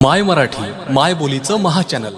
माय मराठी माय बोलीचं महाचॅनल